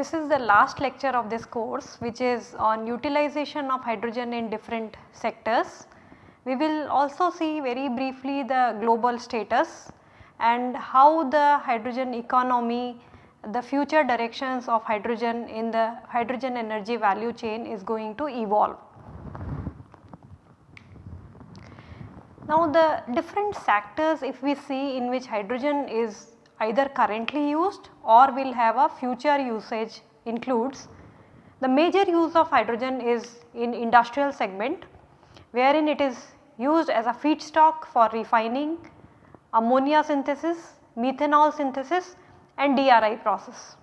This is the last lecture of this course which is on utilization of hydrogen in different sectors. We will also see very briefly the global status and how the hydrogen economy, the future directions of hydrogen in the hydrogen energy value chain is going to evolve. Now the different sectors if we see in which hydrogen is either currently used or will have a future usage includes the major use of hydrogen is in industrial segment wherein it is used as a feedstock for refining, ammonia synthesis, methanol synthesis and DRI process.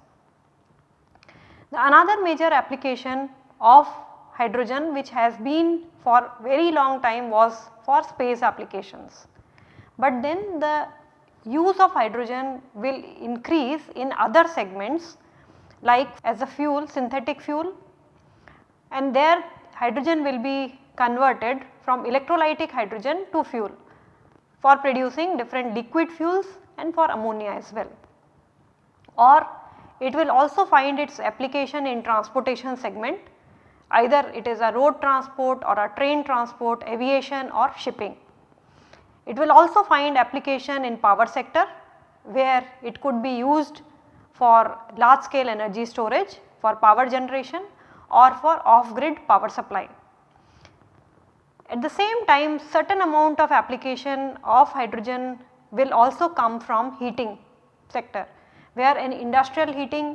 The another major application of hydrogen which has been for very long time was for space applications. But then the use of hydrogen will increase in other segments like as a fuel synthetic fuel and there hydrogen will be converted from electrolytic hydrogen to fuel for producing different liquid fuels and for ammonia as well. Or it will also find its application in transportation segment either it is a road transport or a train transport, aviation or shipping. It will also find application in power sector where it could be used for large scale energy storage for power generation or for off grid power supply. At the same time certain amount of application of hydrogen will also come from heating sector where in industrial heating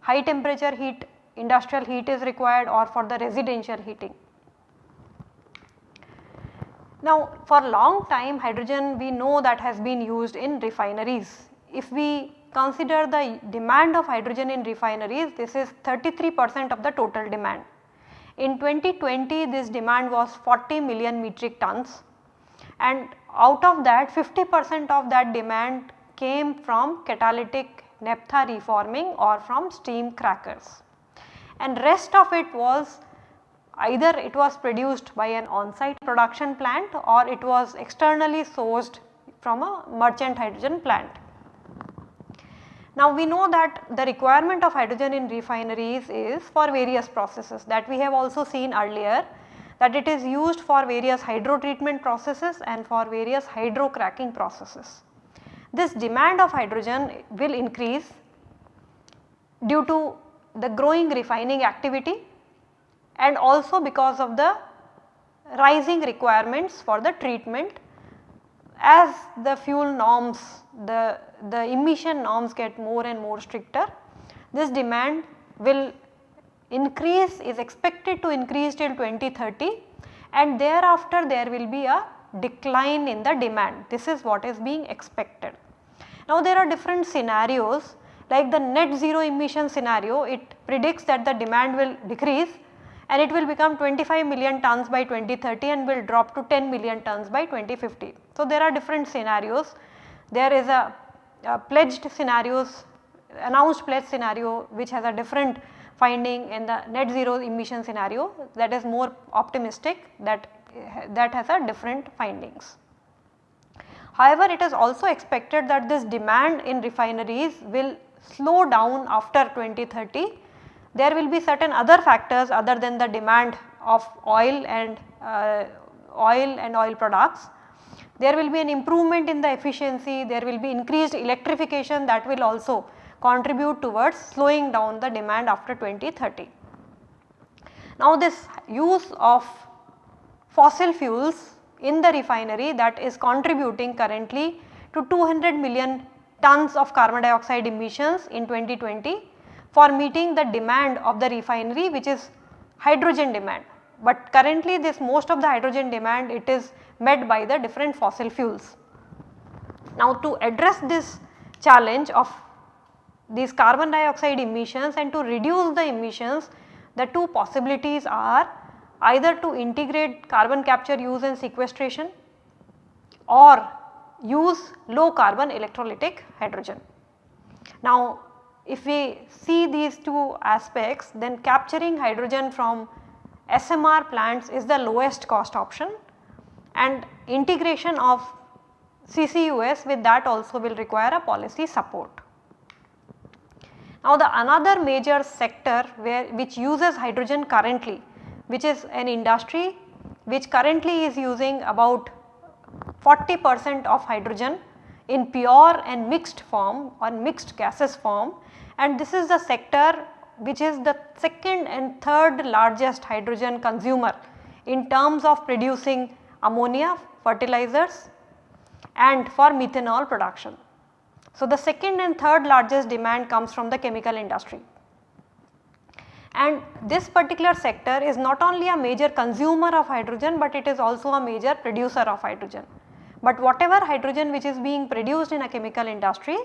high temperature heat industrial heat is required or for the residential heating. Now for a long time hydrogen we know that has been used in refineries. If we consider the demand of hydrogen in refineries this is 33 percent of the total demand. In 2020 this demand was 40 million metric tons and out of that 50 percent of that demand came from catalytic naphtha reforming or from steam crackers and rest of it was either it was produced by an on-site production plant or it was externally sourced from a merchant hydrogen plant. Now we know that the requirement of hydrogen in refineries is for various processes that we have also seen earlier that it is used for various hydro treatment processes and for various hydro cracking processes. This demand of hydrogen will increase due to the growing refining activity and also because of the rising requirements for the treatment as the fuel norms the, the emission norms get more and more stricter this demand will increase is expected to increase till 2030 and thereafter there will be a decline in the demand this is what is being expected. Now there are different scenarios like the net zero emission scenario it predicts that the demand will decrease and it will become 25 million tons by 2030 and will drop to 10 million tons by 2050. So, there are different scenarios. There is a, a pledged scenarios announced pledge scenario which has a different finding in the net zero emission scenario that is more optimistic that that has a different findings. However, it is also expected that this demand in refineries will slow down after 2030 there will be certain other factors other than the demand of oil and uh, oil and oil products. There will be an improvement in the efficiency, there will be increased electrification that will also contribute towards slowing down the demand after 2030. Now this use of fossil fuels in the refinery that is contributing currently to 200 million tons of carbon dioxide emissions in 2020 for meeting the demand of the refinery which is hydrogen demand. But currently this most of the hydrogen demand it is met by the different fossil fuels. Now to address this challenge of these carbon dioxide emissions and to reduce the emissions the two possibilities are either to integrate carbon capture use and sequestration or use low carbon electrolytic hydrogen. Now if we see these two aspects then capturing hydrogen from SMR plants is the lowest cost option and integration of CCUS with that also will require a policy support. Now the another major sector where which uses hydrogen currently which is an industry which currently is using about 40 percent of hydrogen in pure and mixed form or mixed gases form and this is the sector which is the second and third largest hydrogen consumer in terms of producing ammonia, fertilizers and for methanol production. So, the second and third largest demand comes from the chemical industry. And this particular sector is not only a major consumer of hydrogen, but it is also a major producer of hydrogen. But whatever hydrogen which is being produced in a chemical industry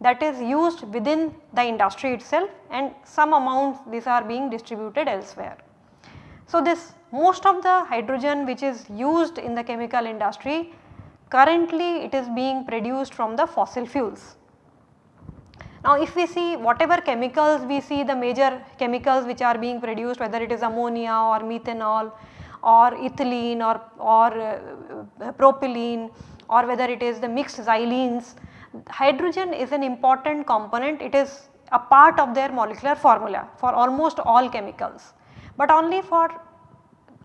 that is used within the industry itself and some amounts these are being distributed elsewhere. So, this most of the hydrogen which is used in the chemical industry currently it is being produced from the fossil fuels. Now if we see whatever chemicals we see the major chemicals which are being produced whether it is ammonia or methanol or ethylene or, or uh, propylene or whether it is the mixed xylenes, hydrogen is an important component it is a part of their molecular formula for almost all chemicals. But only for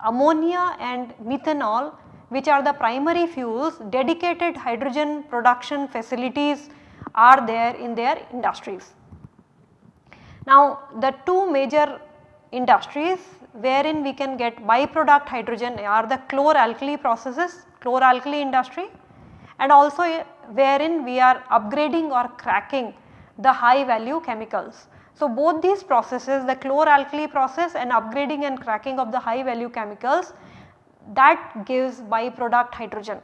ammonia and methanol which are the primary fuels dedicated hydrogen production facilities are there in their industries. Now the two major industries wherein we can get byproduct hydrogen are the chlor-alkali processes, chlor-alkali industry and also eh, wherein we are upgrading or cracking the high value chemicals. So both these processes the chlor-alkali process and upgrading and cracking of the high value chemicals that gives byproduct hydrogen.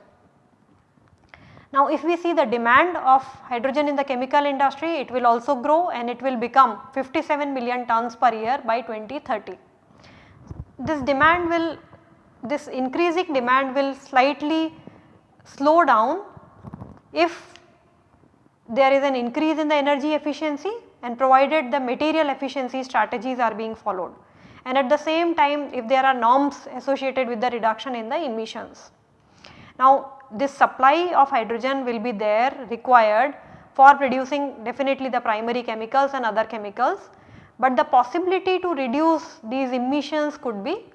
Now if we see the demand of hydrogen in the chemical industry it will also grow and it will become 57 million tons per year by 2030. This demand will this increasing demand will slightly slow down if there is an increase in the energy efficiency and provided the material efficiency strategies are being followed and at the same time if there are norms associated with the reduction in the emissions. Now this supply of hydrogen will be there required for producing definitely the primary chemicals and other chemicals, but the possibility to reduce these emissions could be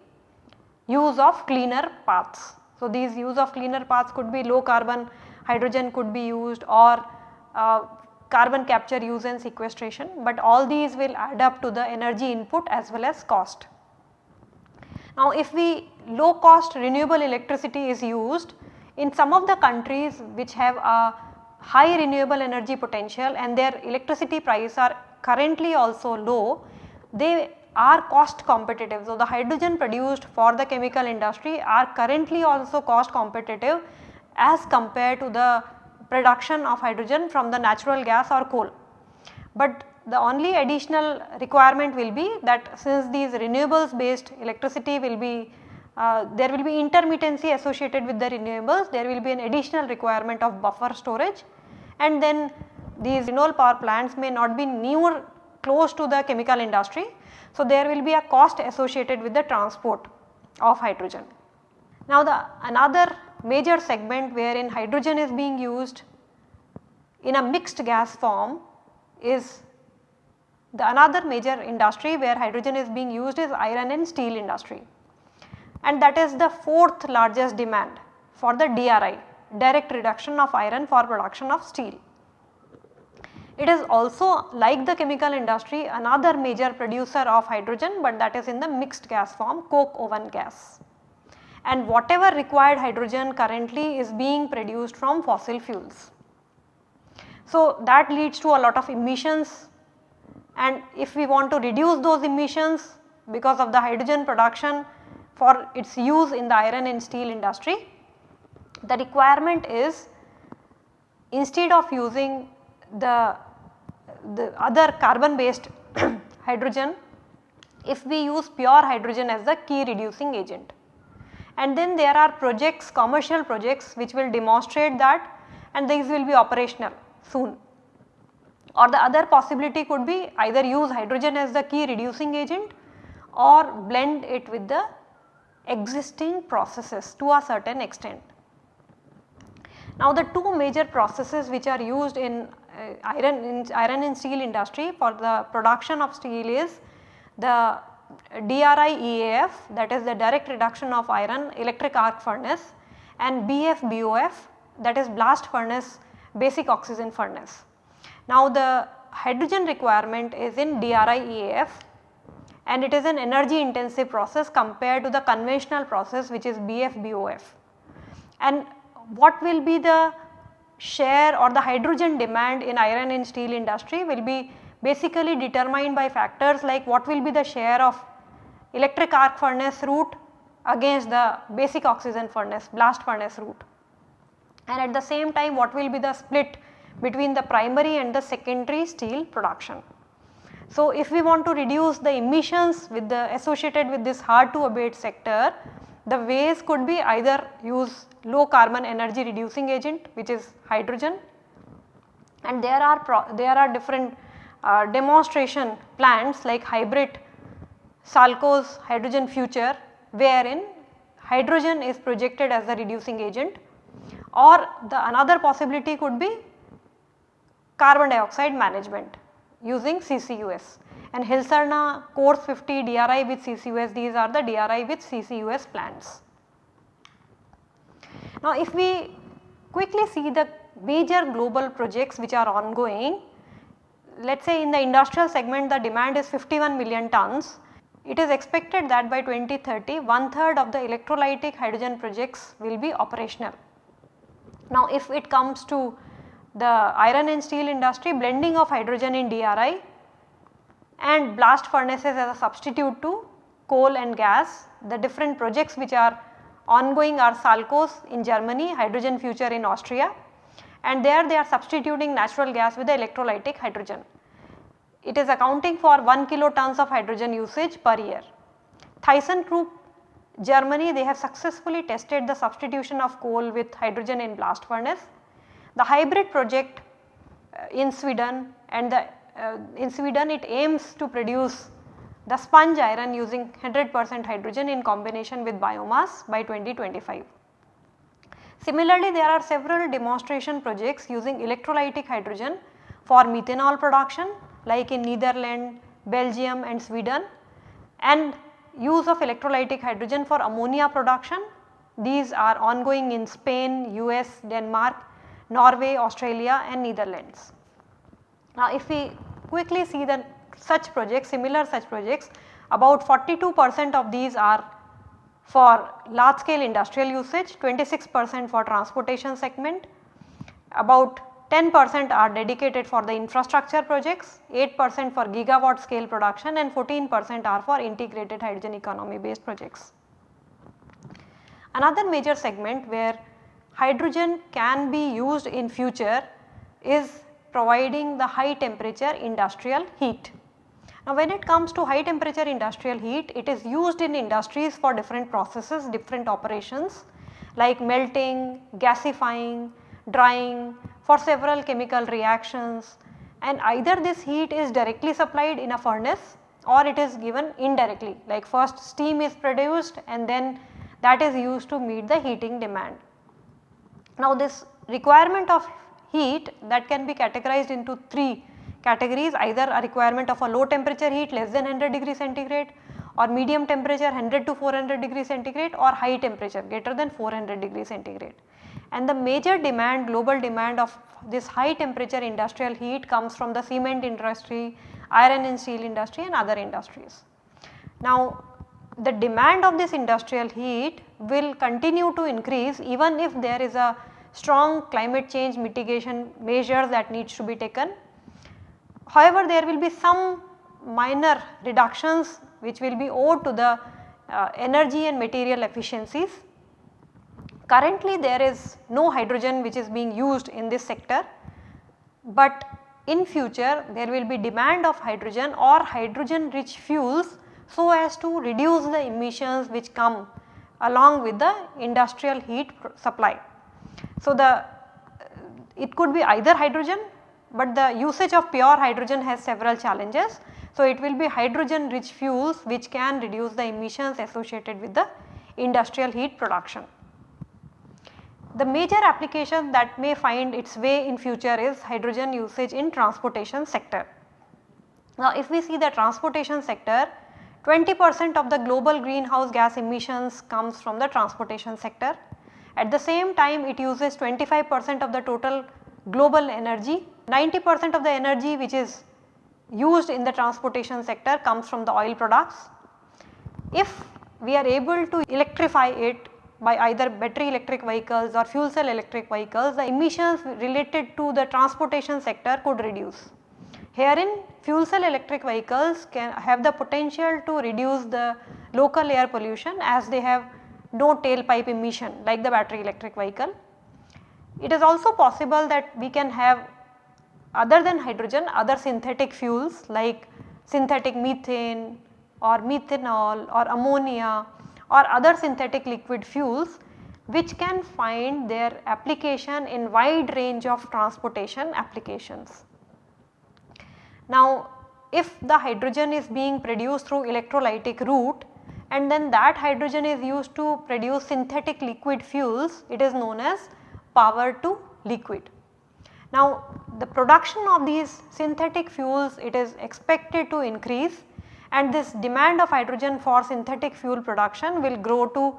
use of cleaner paths. So these use of cleaner paths could be low carbon hydrogen could be used or uh, carbon capture use and sequestration, but all these will add up to the energy input as well as cost. Now if we low cost renewable electricity is used in some of the countries which have a high renewable energy potential and their electricity prices are currently also low, they are cost competitive. So, the hydrogen produced for the chemical industry are currently also cost competitive as compared to the production of hydrogen from the natural gas or coal. But the only additional requirement will be that since these renewables based electricity will be uh, there will be intermittency associated with the renewables, there will be an additional requirement of buffer storage and then these renewable power plants may not be near close to the chemical industry. So, there will be a cost associated with the transport of hydrogen. Now, the another major segment wherein hydrogen is being used in a mixed gas form is the another major industry where hydrogen is being used is iron and steel industry and that is the fourth largest demand for the DRI direct reduction of iron for production of steel. It is also like the chemical industry another major producer of hydrogen but that is in the mixed gas form coke oven gas and whatever required hydrogen currently is being produced from fossil fuels. So, that leads to a lot of emissions and if we want to reduce those emissions because of the hydrogen production for its use in the iron and steel industry. The requirement is instead of using the, the other carbon based hydrogen, if we use pure hydrogen as the key reducing agent. And then there are projects, commercial projects which will demonstrate that and these will be operational soon. or the other possibility could be either use hydrogen as the key reducing agent or blend it with the existing processes to a certain extent. Now the two major processes which are used in uh, iron in iron and steel industry for the production of steel is the DRI EAF that is the direct reduction of iron electric arc furnace and BF BOF that is blast furnace basic oxygen furnace. Now the hydrogen requirement is in DRI EAF and it is an energy intensive process compared to the conventional process which is BF BOF. And what will be the share or the hydrogen demand in iron and steel industry will be basically determined by factors like what will be the share of electric arc furnace route against the basic oxygen furnace blast furnace route and at the same time what will be the split between the primary and the secondary steel production. So, if we want to reduce the emissions with the associated with this hard to abate sector, the ways could be either use low carbon energy reducing agent which is hydrogen and there are there are different uh, demonstration plants like HYBRIT Salcos hydrogen future wherein hydrogen is projected as the reducing agent or the another possibility could be carbon dioxide management using CCUS and HIsarna Course 50 DRI with CCUS these are the DRI with CCUS plants. Now if we quickly see the major global projects which are ongoing, let us say in the industrial segment the demand is 51 million tons. It is expected that by 2030 one third of the electrolytic hydrogen projects will be operational. Now if it comes to the iron and steel industry blending of hydrogen in DRI and blast furnaces as a substitute to coal and gas. The different projects which are ongoing are Salcos in Germany, Hydrogen Future in Austria and there they are substituting natural gas with the electrolytic hydrogen. It is accounting for 1 kilotons of hydrogen usage per year. Thyssen ThyssenKrupp Germany they have successfully tested the substitution of coal with hydrogen in blast furnace. The HYBRIT project uh, in Sweden and the uh, in Sweden it aims to produce the sponge iron using 100 percent hydrogen in combination with biomass by 2025. Similarly, there are several demonstration projects using electrolytic hydrogen for methanol production like in Netherlands, Belgium and Sweden and use of electrolytic hydrogen for ammonia production. These are ongoing in Spain, US, Denmark, Norway, Australia and Netherlands. Now if we quickly see the such projects, similar such projects, about 42 percent of these are for large scale industrial usage, 26 percent for transportation segment, about 10 percent are dedicated for the infrastructure projects, 8 percent for gigawatt scale production and 14 percent are for integrated hydrogen economy based projects. Another major segment where hydrogen can be used in future is providing the high temperature industrial heat. Now when it comes to high temperature industrial heat, it is used in industries for different processes, different operations like melting, gasifying, drying for several chemical reactions and either this heat is directly supplied in a furnace or it is given indirectly like first steam is produced and then that is used to meet the heating demand. Now this requirement of heat that can be categorized into 3 categories either a requirement of a low temperature heat less than 100 degree centigrade or medium temperature 100 to 400 degree centigrade or high temperature greater than 400 degree centigrade. And the major demand global demand of this high temperature industrial heat comes from the cement industry, iron and steel industry and other industries. Now the demand of this industrial heat will continue to increase even if there is a strong climate change mitigation measures that needs to be taken. However, there will be some minor reductions which will be owed to the uh, energy and material efficiencies. Currently there is no hydrogen which is being used in this sector, but in future there will be demand of hydrogen or hydrogen rich fuels so as to reduce the emissions which come along with the industrial heat supply. So, the uh, it could be either hydrogen but the usage of pure hydrogen has several challenges. So, it will be hydrogen rich fuels which can reduce the emissions associated with the industrial heat production. The major application that may find its way in future is hydrogen usage in transportation sector. Now, if we see the transportation sector 20 percent of the global greenhouse gas emissions comes from the transportation sector. At the same time it uses 25 percent of the total global energy, 90 percent of the energy which is used in the transportation sector comes from the oil products. If we are able to electrify it by either battery electric vehicles or fuel cell electric vehicles, the emissions related to the transportation sector could reduce. Herein fuel cell electric vehicles can have the potential to reduce the local air pollution as they have no tailpipe emission like the battery electric vehicle. It is also possible that we can have other than hydrogen other synthetic fuels like synthetic methane or methanol or ammonia or other synthetic liquid fuels which can find their application in wide range of transportation applications. Now if the hydrogen is being produced through electrolytic route and then that hydrogen is used to produce synthetic liquid fuels it is known as power to liquid. Now the production of these synthetic fuels it is expected to increase and this demand of hydrogen for synthetic fuel production will grow to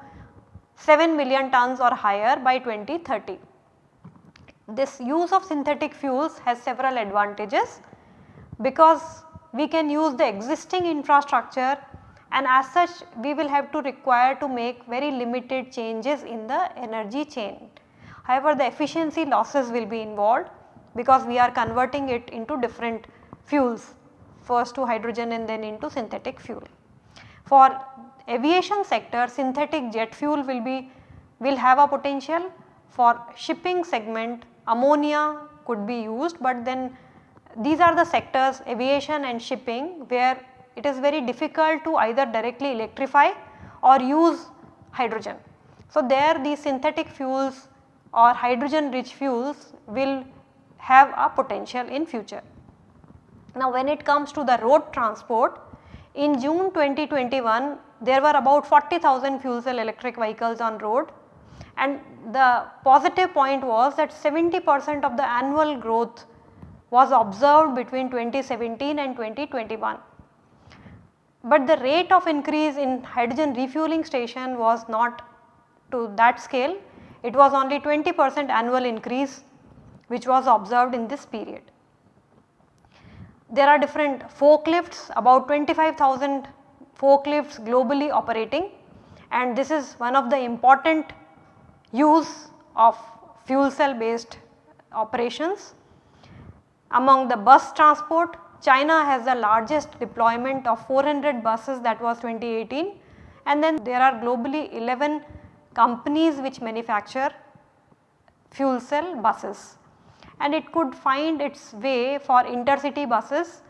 7 million tons or higher by 2030. This use of synthetic fuels has several advantages because we can use the existing infrastructure and as such we will have to require to make very limited changes in the energy chain. However, the efficiency losses will be involved because we are converting it into different fuels first to hydrogen and then into synthetic fuel. For aviation sector synthetic jet fuel will be will have a potential for shipping segment ammonia could be used but then these are the sectors aviation and shipping where it is very difficult to either directly electrify or use hydrogen. So, there these synthetic fuels or hydrogen rich fuels will have a potential in future. Now, when it comes to the road transport in June 2021 there were about 40,000 fuel cell electric vehicles on road and the positive point was that 70 percent of the annual growth was observed between 2017 and 2021. But the rate of increase in hydrogen refueling station was not to that scale, it was only 20 percent annual increase which was observed in this period. There are different forklifts about 25,000 forklifts globally operating and this is one of the important use of fuel cell based operations. Among the bus transport, China has the largest deployment of 400 buses that was 2018 and then there are globally 11 companies which manufacture fuel cell buses. And it could find its way for intercity buses,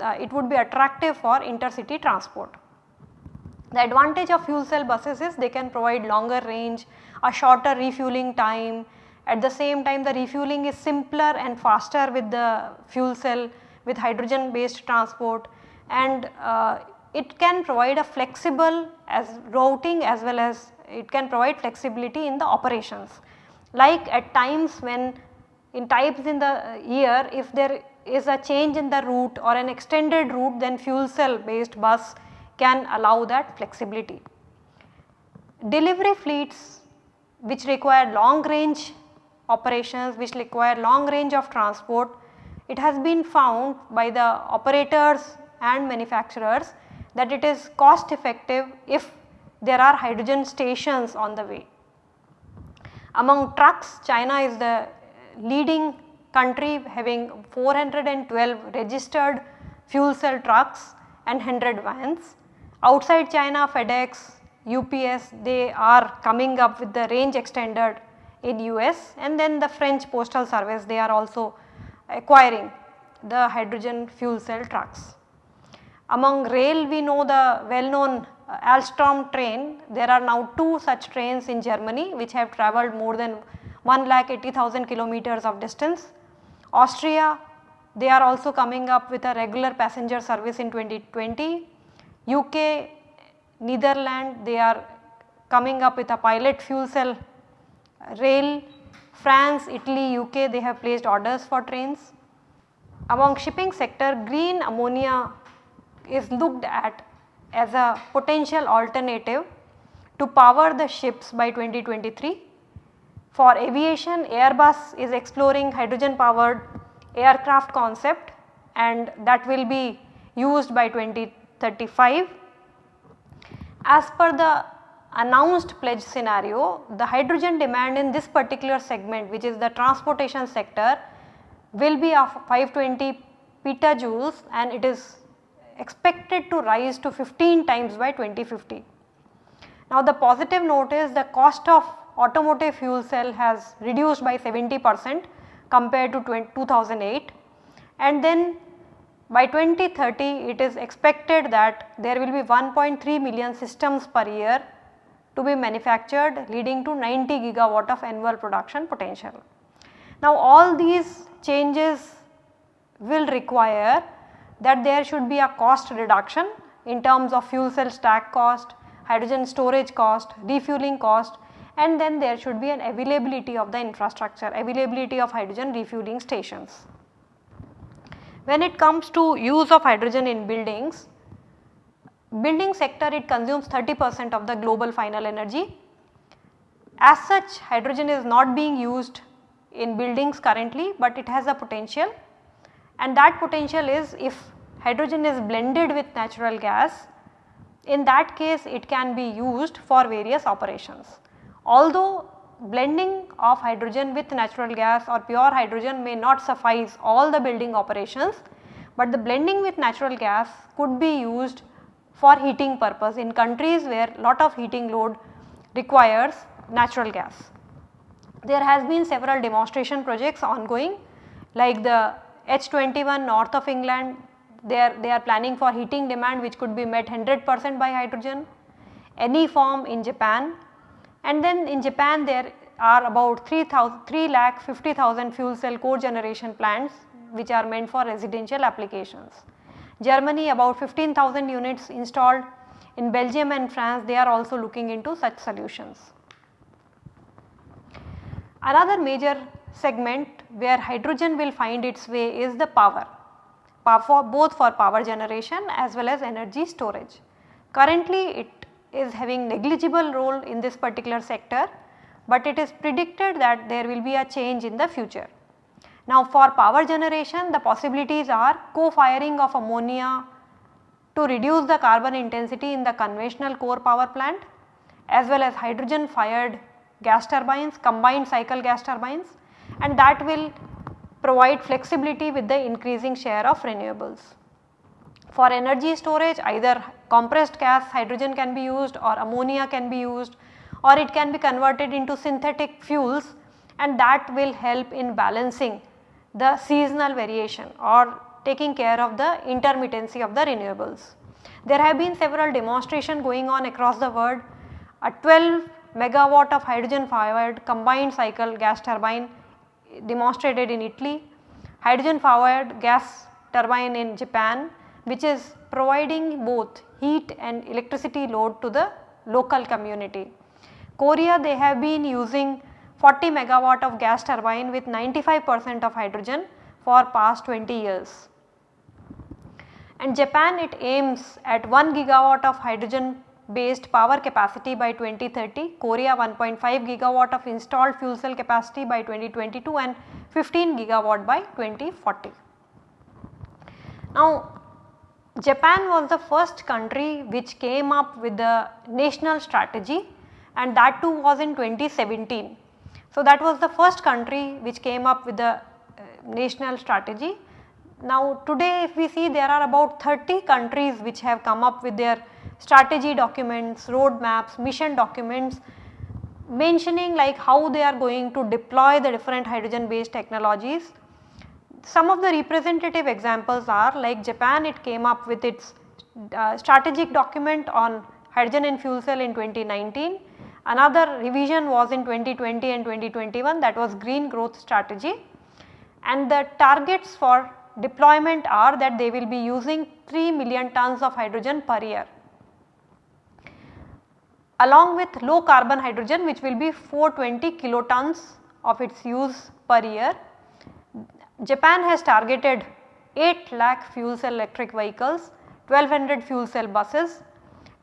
uh, it would be attractive for intercity transport. The advantage of fuel cell buses is they can provide longer range, a shorter refueling time at the same time the refueling is simpler and faster with the fuel cell with hydrogen based transport and uh, it can provide a flexible as routing as well as it can provide flexibility in the operations. Like at times when in types in the year if there is a change in the route or an extended route then fuel cell based bus can allow that flexibility. Delivery fleets which require long range operations which require long range of transport, it has been found by the operators and manufacturers that it is cost effective if there are hydrogen stations on the way. Among trucks China is the leading country having 412 registered fuel cell trucks and 100 vans. Outside China FedEx, UPS they are coming up with the range extended in US and then the French postal service they are also acquiring the hydrogen fuel cell trucks. Among rail we know the well known uh, Alstom train there are now 2 such trains in Germany which have travelled more than 1 lakh 80,000 kilometers of distance. Austria they are also coming up with a regular passenger service in 2020. UK, Netherlands they are coming up with a pilot fuel cell rail. France, Italy, UK they have placed orders for trains. Among shipping sector green ammonia is looked at as a potential alternative to power the ships by 2023. For aviation Airbus is exploring hydrogen powered aircraft concept and that will be used by 2035. As per the announced pledge scenario, the hydrogen demand in this particular segment which is the transportation sector will be of 520 petajoules and it is expected to rise to 15 times by 2050. Now the positive note is the cost of automotive fuel cell has reduced by 70 percent compared to 2008 and then by 2030 it is expected that there will be 1.3 million systems per year to be manufactured leading to 90 gigawatt of annual production potential. Now all these changes will require that there should be a cost reduction in terms of fuel cell stack cost, hydrogen storage cost, refueling cost and then there should be an availability of the infrastructure, availability of hydrogen refueling stations. When it comes to use of hydrogen in buildings, building sector it consumes 30 percent of the global final energy. As such hydrogen is not being used in buildings currently, but it has a potential and that potential is if hydrogen is blended with natural gas in that case it can be used for various operations. Although blending of hydrogen with natural gas or pure hydrogen may not suffice all the building operations, but the blending with natural gas could be used for heating purpose in countries where lot of heating load requires natural gas. There has been several demonstration projects ongoing like the H21 north of England they are, they are planning for heating demand which could be met 100 percent by hydrogen. Ene-Farm in Japan and then in Japan there are about 3, 3 lakh 50,000 fuel cell cogeneration plants which are meant for residential applications. Germany about 15,000 units installed in Belgium and France they are also looking into such solutions. Another major segment where hydrogen will find its way is the power, both for power generation as well as energy storage. Currently it is having negligible role in this particular sector, but it is predicted that there will be a change in the future. Now for power generation the possibilities are co-firing of ammonia to reduce the carbon intensity in the conventional core power plant as well as hydrogen fired gas turbines, combined cycle gas turbines and that will provide flexibility with the increasing share of renewables. For energy storage either compressed gas hydrogen can be used or ammonia can be used or it can be converted into synthetic fuels and that will help in balancing the seasonal variation or taking care of the intermittency of the renewables. There have been several demonstration going on across the world. A 12 megawatt of hydrogen fired combined cycle gas turbine demonstrated in Italy, hydrogen powered gas turbine in Japan which is providing both heat and electricity load to the local community. Korea they have been using 40 megawatt of gas turbine with 95 percent of hydrogen for past 20 years. And Japan it aims at 1 gigawatt of hydrogen based power capacity by 2030, Korea 1.5 gigawatt of installed fuel cell capacity by 2022 and 15 gigawatt by 2040. Now Japan was the first country which came up with the national strategy and that too was in 2017. So that was the first country which came up with the uh, national strategy. Now today if we see there are about 30 countries which have come up with their strategy documents, roadmaps, mission documents mentioning like how they are going to deploy the different hydrogen based technologies. Some of the representative examples are like Japan it came up with its uh, strategic document on hydrogen and fuel cell in 2019. Another revision was in 2020 and 2021 that was green growth strategy and the targets for deployment are that they will be using 3 million tons of hydrogen per year along with low carbon hydrogen which will be 420 kilotons of its use per year. Japan has targeted 8 lakh fuel cell electric vehicles, 1200 fuel cell buses,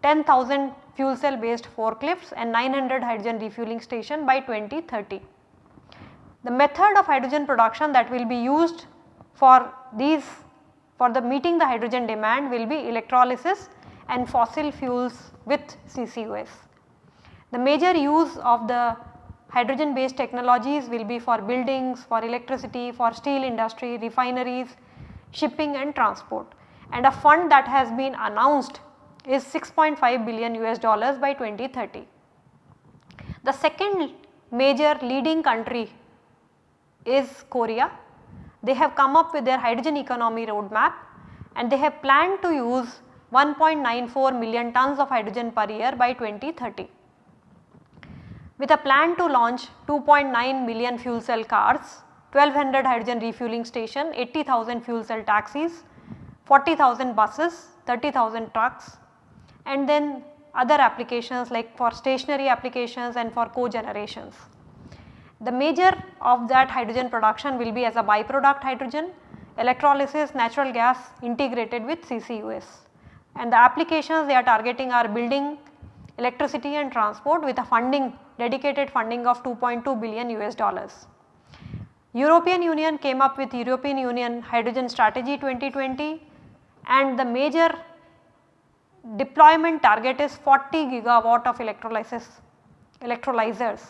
10,000 fuel cell based forklifts and 900 hydrogen refueling station by 2030. The method of hydrogen production that will be used for these for the meeting the hydrogen demand will be electrolysis and fossil fuels with CCUS. The major use of the hydrogen based technologies will be for buildings, for electricity, for steel industry, refineries, shipping and transport and a fund that has been announced is 6.5 billion US dollars by 2030. The second major leading country is Korea. They have come up with their hydrogen economy roadmap and they have planned to use 1.94 million tons of hydrogen per year by 2030 with a plan to launch 2.9 million fuel cell cars, 1200 hydrogen refueling station, 80,000 fuel cell taxis, 40,000 buses, 30,000 trucks and then other applications like for stationary applications and for cogenerations. The major of that hydrogen production will be as a byproduct hydrogen, electrolysis, natural gas integrated with CCUS and the applications they are targeting are building, electricity and transport with a funding dedicated funding of 2.2 billion US dollars. European Union came up with European Union Hydrogen Strategy 2020 and the major deployment target is 40 gigawatt of electrolysis electrolyzers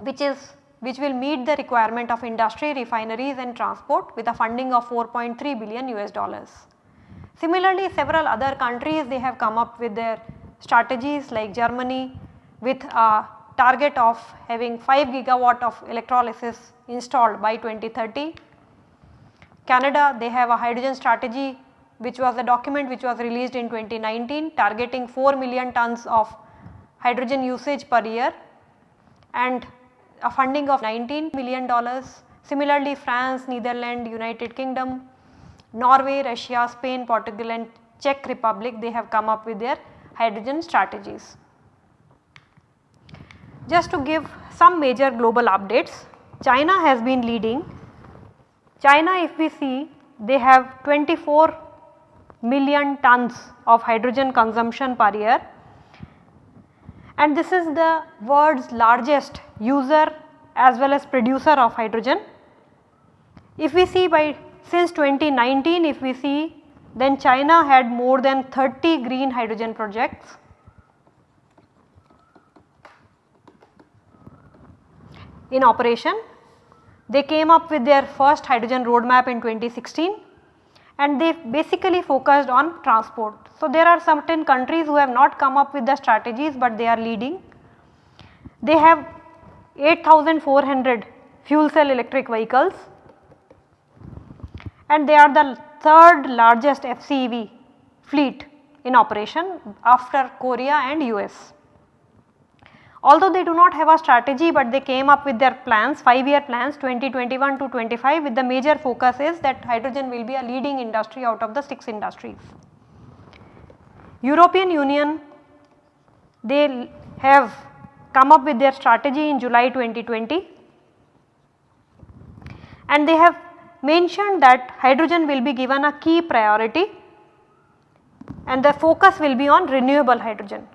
which is which will meet the requirement of industry, refineries and transport with a funding of 4.3 billion US dollars. Similarly, several other countries they have come up with their strategies like Germany with a target of having 5 gigawatt of electrolysis installed by 2030. Canada they have a hydrogen strategy which was a document which was released in 2019 targeting 4 million tons of hydrogen usage per year and a funding of 19 million dollars. Similarly, France, Netherlands, United Kingdom, Norway, Russia, Spain, Portugal and Czech Republic they have come up with their hydrogen strategies. Just to give some major global updates, China has been leading. China if we see they have 24 million tons of hydrogen consumption per year and this is the world's largest user as well as producer of hydrogen. If we see by since 2019 if we see then China had more than 30 green hydrogen projects in operation. They came up with their first hydrogen roadmap in 2016 and they basically focused on transport. So, there are certain countries who have not come up with the strategies, but they are leading. They have 8400 fuel cell electric vehicles and they are the third largest FCEV fleet in operation after Korea and US. Although they do not have a strategy, but they came up with their plans 5 year plans 2021 to 25 with the major focus is that hydrogen will be a leading industry out of the 6 industries. European Union they have come up with their strategy in July 2020 and they have mentioned that hydrogen will be given a key priority and the focus will be on renewable hydrogen.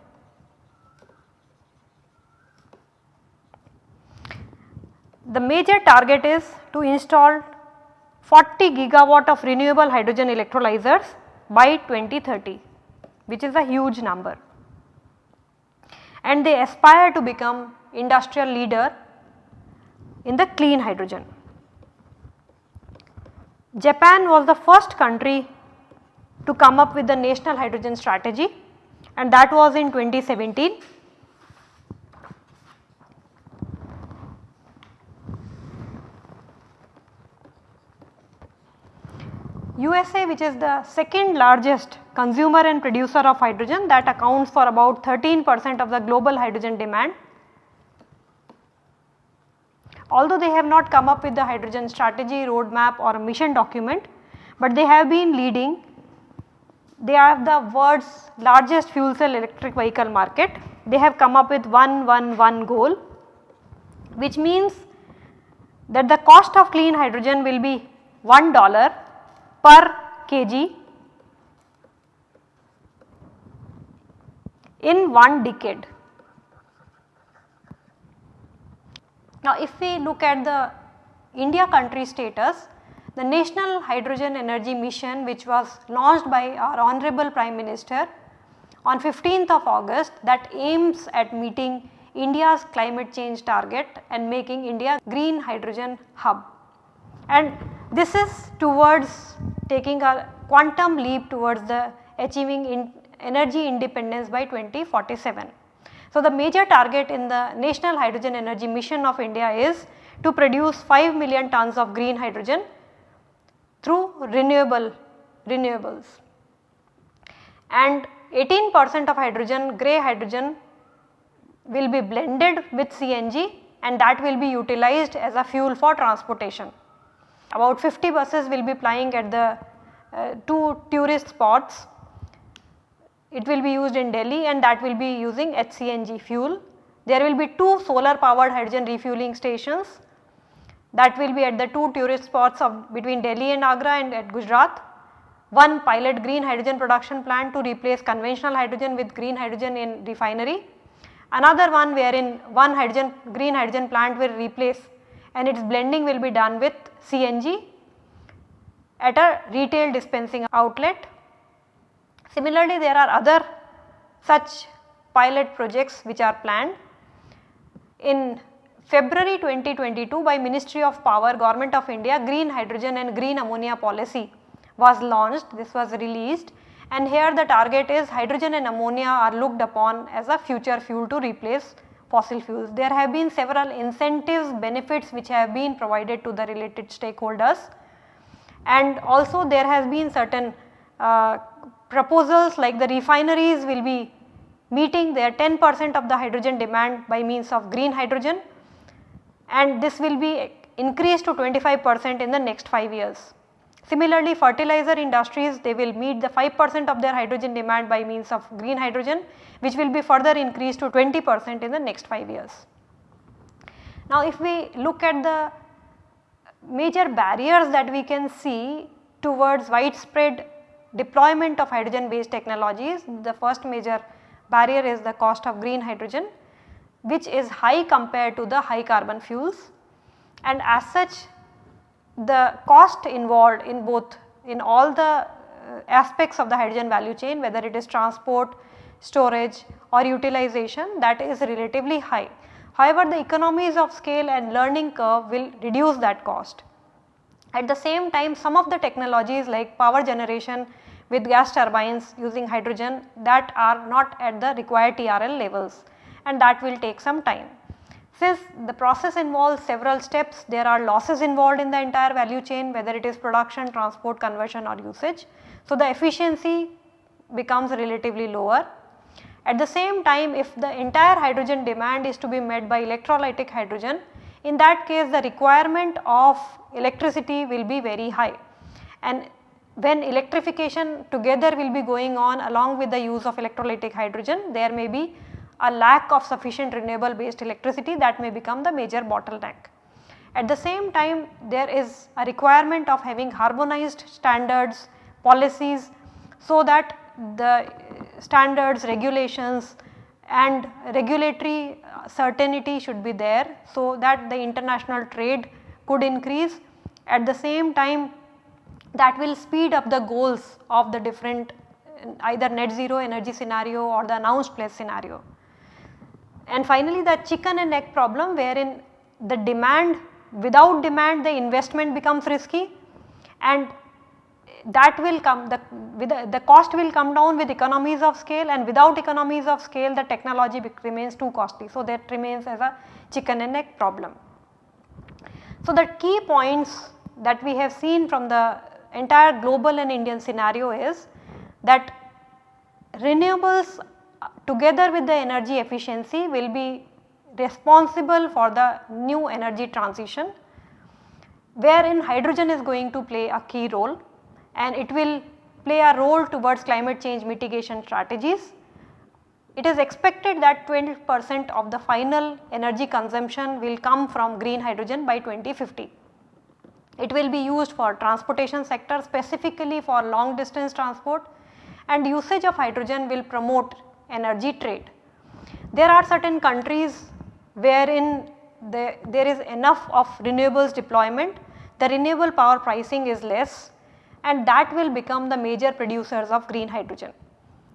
The major target is to install 40 gigawatt of renewable hydrogen electrolyzers by 2030 which is a huge number and they aspire to become industrial leader in the clean hydrogen. Japan was the first country to come up with the national hydrogen strategy and that was in 2017 USA which is the second largest consumer and producer of hydrogen that accounts for about 13 percent of the global hydrogen demand although they have not come up with the hydrogen strategy, roadmap or mission document, but they have been leading. They are the world's largest fuel cell electric vehicle market. They have come up with 111 goal which means that the cost of clean hydrogen will be 1 dollar per kg in one decade. Now if we look at the India country status, the National Hydrogen Energy Mission which was launched by our Honorable Prime Minister on 15th of August that aims at meeting India's climate change target and making India green hydrogen hub. And this is towards taking a quantum leap towards the achieving in energy independence by 2047. So, the major target in the National Hydrogen Energy Mission of India is to produce 5 million tons of green hydrogen through renewable renewables and 18 percent of hydrogen grey hydrogen will be blended with CNG and that will be utilized as a fuel for transportation. About 50 buses will be plying at the uh, two tourist spots. It will be used in Delhi and that will be using HCNG fuel. There will be two solar powered hydrogen refueling stations that will be at the two tourist spots of between Delhi and Agra and at Gujarat. One pilot green hydrogen production plant to replace conventional hydrogen with green hydrogen in refinery Another one wherein one hydrogen green hydrogen plant will replace and its blending will be done with CNG at a retail dispensing outlet. Similarly, there are other such pilot projects which are planned. In February 2022 by Ministry of Power Government of India green hydrogen and green ammonia policy was launched this was released and here the target is hydrogen and ammonia are looked upon as a future fuel to replace fossil fuels. There have been several incentives benefits which have been provided to the related stakeholders and also there has been certain uh, proposals like the refineries will be meeting their 10 percent of the hydrogen demand by means of green hydrogen and this will be increased to 25 percent in the next 5 years. Similarly, fertilizer industries they will meet the 5 percent of their hydrogen demand by means of green hydrogen which will be further increased to 20 percent in the next 5 years. Now, if we look at the major barriers that we can see towards widespread deployment of hydrogen based technologies, the first major barrier is the cost of green hydrogen which is high compared to the high carbon fuels and as such the cost involved in both in all the uh, aspects of the hydrogen value chain whether it is transport, storage or utilization that is relatively high. However, the economies of scale and learning curve will reduce that cost. At the same time some of the technologies like power generation with gas turbines using hydrogen that are not at the required TRL levels and that will take some time. Since the process involves several steps, there are losses involved in the entire value chain whether it is production, transport, conversion or usage. So, the efficiency becomes relatively lower. At the same time if the entire hydrogen demand is to be met by electrolytic hydrogen, in that case the requirement of electricity will be very high and when electrification together will be going on along with the use of electrolytic hydrogen there may be a lack of sufficient renewable based electricity that may become the major bottleneck. At the same time there is a requirement of having harmonized standards, policies so that the standards, regulations and regulatory uh, certainty should be there so that the international trade could increase. At the same time that will speed up the goals of the different uh, either net zero energy scenario or the announced pledges scenario. And finally the chicken and egg problem wherein the demand without demand the investment becomes risky and that will come the, the, the cost will come down with economies of scale and without economies of scale the technology remains too costly. So, that remains as a chicken and egg problem. So, the key points that we have seen from the entire global and Indian scenario is that renewables together with the energy efficiency will be responsible for the new energy transition wherein hydrogen is going to play a key role and it will play a role towards climate change mitigation strategies. It is expected that 20 percent of the final energy consumption will come from green hydrogen by 2050. It will be used for transportation sector specifically for long distance transport and usage of hydrogen will promote energy trade. There are certain countries wherein the, there is enough of renewables deployment, the renewable power pricing is less and that will become the major producers of green hydrogen.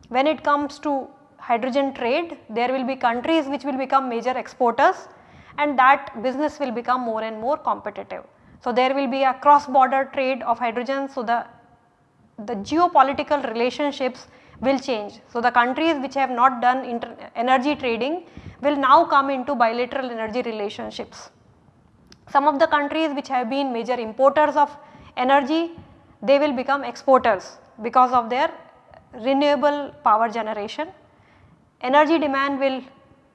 When it comes to hydrogen trade, there will be countries which will become major exporters and that business will become more and more competitive. So, there will be a cross border trade of hydrogen. So, the, the geopolitical relationships will change. So, the countries which have not done energy trading will now come into bilateral energy relationships. Some of the countries which have been major importers of energy, they will become exporters because of their renewable power generation. Energy demand will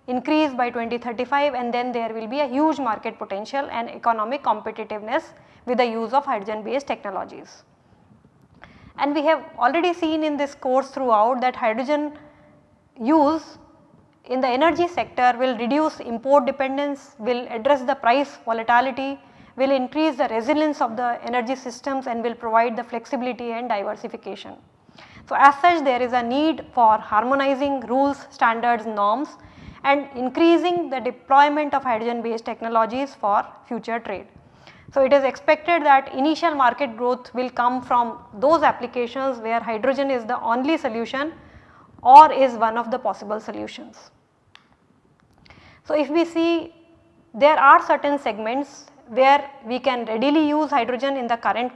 increase by 2035 and then there will be a huge market potential and economic competitiveness with the use of hydrogen based technologies. And we have already seen in this course throughout that hydrogen use in the energy sector will reduce import dependence, will address the price volatility, will increase the resilience of the energy systems and will provide the flexibility and diversification. So, as such there is a need for harmonizing rules, standards, norms and increasing the deployment of hydrogen based technologies for future trade. So, it is expected that initial market growth will come from those applications where hydrogen is the only solution or is one of the possible solutions. So, if we see there are certain segments where we can readily use hydrogen in the current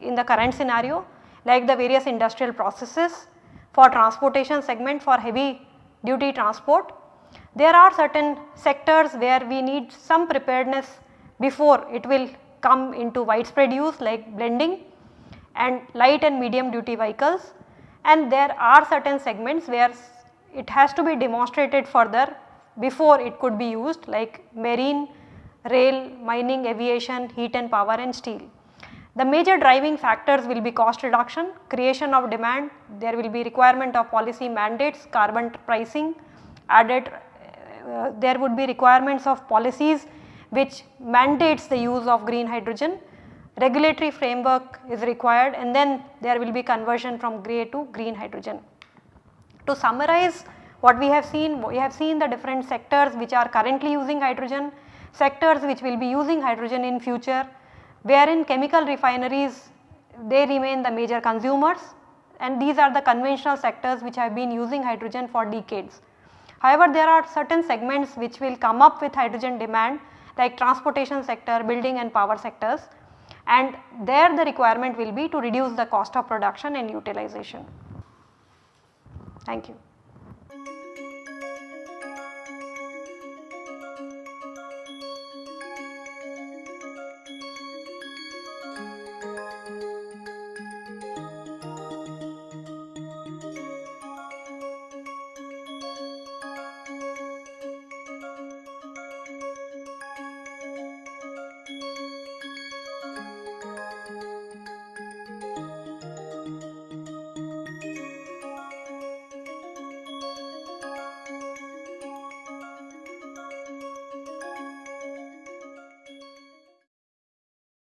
in the current scenario like the various industrial processes for transportation segment for heavy duty transport. There are certain sectors where we need some preparedness before it will come into widespread use like blending and light and medium duty vehicles and there are certain segments where it has to be demonstrated further before it could be used like marine, rail, mining, aviation, heat and power and steel. The major driving factors will be cost reduction, creation of demand, there will be requirement of policy mandates, carbon pricing, added uh, there would be requirements of policies which mandates the use of green hydrogen, regulatory framework is required and then there will be conversion from grey to green hydrogen. To summarize what we have seen, we have seen the different sectors which are currently using hydrogen, sectors which will be using hydrogen in future, wherein chemical refineries they remain the major consumers and these are the conventional sectors which have been using hydrogen for decades. However, there are certain segments which will come up with hydrogen demand like transportation sector, building and power sectors and there the requirement will be to reduce the cost of production and utilization. Thank you.